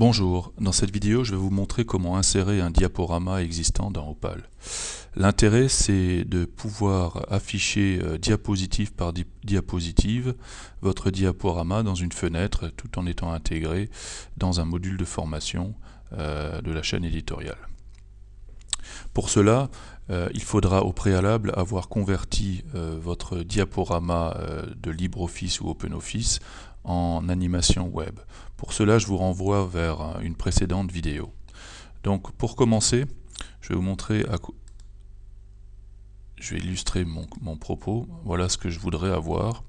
Bonjour, dans cette vidéo je vais vous montrer comment insérer un diaporama existant dans Opal. L'intérêt c'est de pouvoir afficher euh, diapositive par diapositive votre diaporama dans une fenêtre tout en étant intégré dans un module de formation euh, de la chaîne éditoriale. Pour cela, euh, il faudra au préalable avoir converti votre diaporama de LibreOffice ou OpenOffice en animation web. Pour cela, je vous renvoie vers une précédente vidéo. Donc pour commencer, je vais vous montrer à je vais illustrer mon, propos. Voilà ce que je voudrais avoir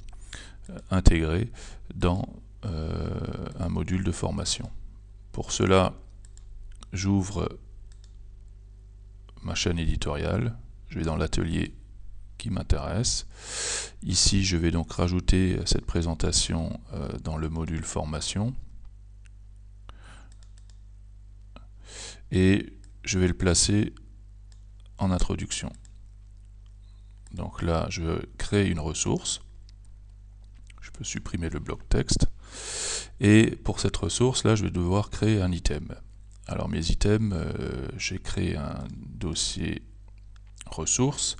euh, intégré dans euh, un module de formation. Pour cela, j'ouvre ma chaîne éditoriale, je vais dans l'atelier qui m'intéresse. Ici, je vais donc rajouter cette présentation euh, dans le module formation. Et je vais le placer en introduction. Donc là, je crée une ressource. Je peux supprimer le bloc texte. Et pour cette ressource, là, je vais devoir créer un item. Alors mes items, euh, j'ai créé un dossier ressources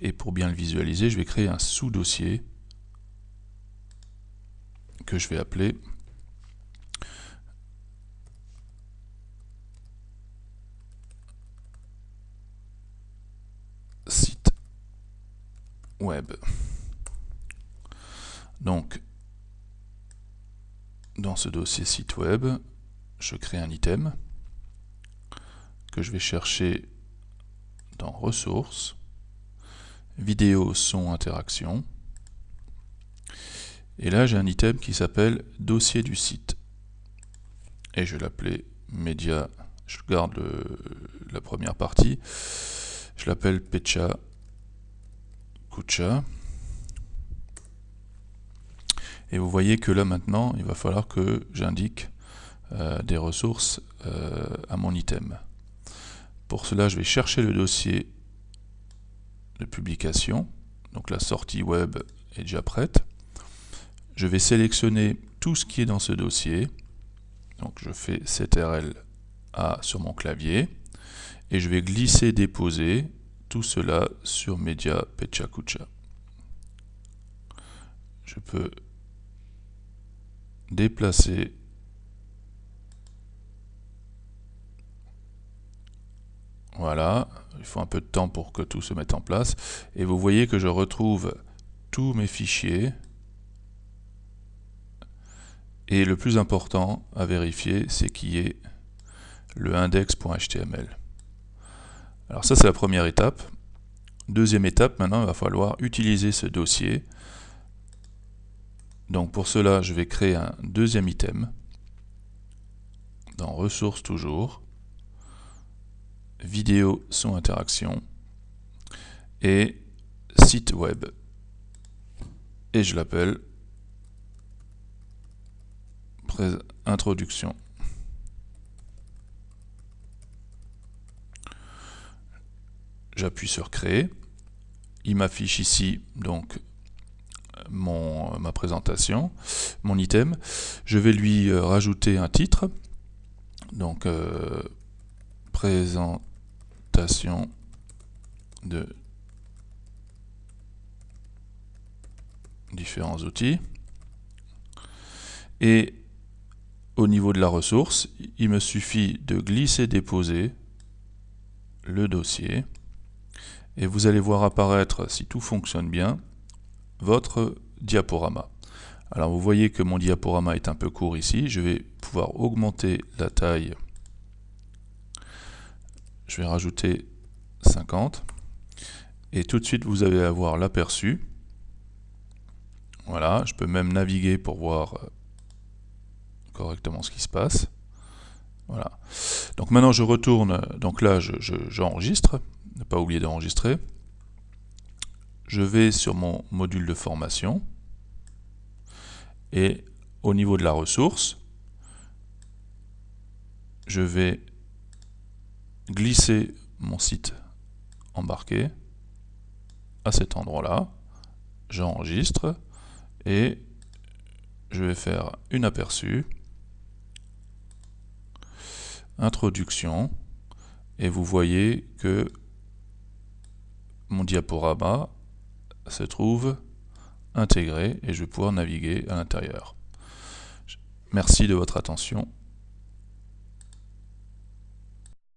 et pour bien le visualiser, je vais créer un sous-dossier que je vais appeler site web. Donc, dans ce dossier site web, je crée un item que je vais chercher dans ressources vidéo, son, interaction. Et là, j'ai un item qui s'appelle dossier du site. Et je vais l'appeler média. Je garde la première partie. Je l'appelle Pecha Kucha. Et vous voyez que là maintenant, il va falloir que j'indique euh, des ressources euh, à mon item. Pour cela, je vais chercher le dossier de publication. Donc la sortie web est déjà prête. Je vais sélectionner tout ce qui est dans ce dossier. Donc je fais CTRL A sur mon clavier et je vais glisser déposer tout cela sur Media Pechakucha. Je peux déplacer Voilà, il faut un peu de temps pour que tout se mette en place. Et vous voyez que je retrouve tous mes fichiers. Et le plus important à vérifier, c'est qu'il y ait le index.html. Alors ça, c'est la première étape. Deuxième étape, maintenant, il va falloir utiliser ce dossier. Donc pour cela, je vais créer un deuxième item dans ressources toujours vidéo son interaction et site web. Et je l'appelle introduction. J'appuie sur créer. Il m'affiche ici donc mon, ma présentation mon item. Je vais lui euh, rajouter un titre. Donc euh, de différents outils. Et au niveau de la ressource, il me suffit de glisser-déposer le dossier. Et vous allez voir apparaître, si tout fonctionne bien, votre diaporama. Alors vous voyez que mon diaporama est un peu court ici. Je vais pouvoir augmenter la taille je vais rajouter 50 et tout de suite vous allez avoir l'aperçu. Voilà je peux même naviguer pour voir euh, correctement ce qui se passe. Voilà. Donc maintenant je retourne donc là j'enregistre je, ne pas oublier d'enregistrer. Je vais sur mon module de formation. Et au niveau de la ressource je vais glisser mon site embarqué à cet endroit-là. J'enregistre et je vais faire une aperçu. Introduction, et vous voyez que mon diaporama se trouve intégré et je vais pouvoir naviguer à l'intérieur. Merci de votre attention.